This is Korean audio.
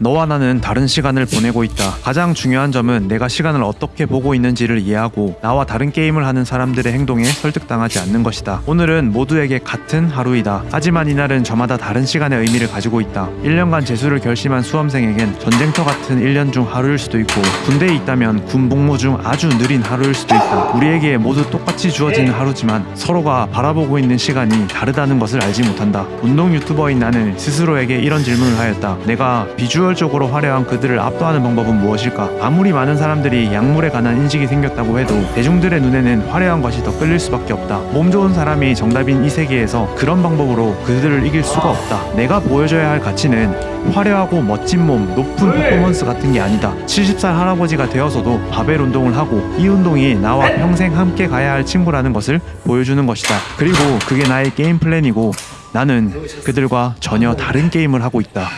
너와 나는 다른 시간을 보내고 있다. 가장 중요한 점은 내가 시간을 어떻게 보고 있는지를 이해하고 나와 다른 게임을 하는 사람들의 행동에 설득당하지 않는 것이다. 오늘은 모두에게 같은 하루이다. 하지만 이날은 저마다 다른 시간의 의미를 가지고 있다. 1년간 재수를 결심한 수험생에겐 전쟁터 같은 1년 중 하루일 수도 있고 군대에 있다면 군 복무 중 아주 느린 하루일 수도 있다. 우리에게 모두 똑같이 주어지는 하루지만 서로가 바라보고 있는 시간이 다르다는 것을 알지 못한다. 운동 유튜버인 나는 스스로에게 이런 질문을 하였다. 내가 비주얼 적으로 화려한 그들을 압도하는 방법은 무엇일까? 아무리 많은 사람들이 약물에 관한 인식이 생겼다고 해도 대중들의 눈에는 화려한 것이 더 끌릴 수밖에 없다. 몸 좋은 사람이 정답인 이 세계에서 그런 방법으로 그들을 이길 수가 없다. 내가 보여줘야 할 가치는 화려하고 멋진 몸, 높은 퍼포먼스 같은 게 아니다. 70살 할아버지가 되어서도 바벨 운동을 하고 이 운동이 나와 평생 함께 가야 할 친구라는 것을 보여주는 것이다. 그리고 그게 나의 게임 플랜이고 나는 그들과 전혀 다른 게임을 하고 있다.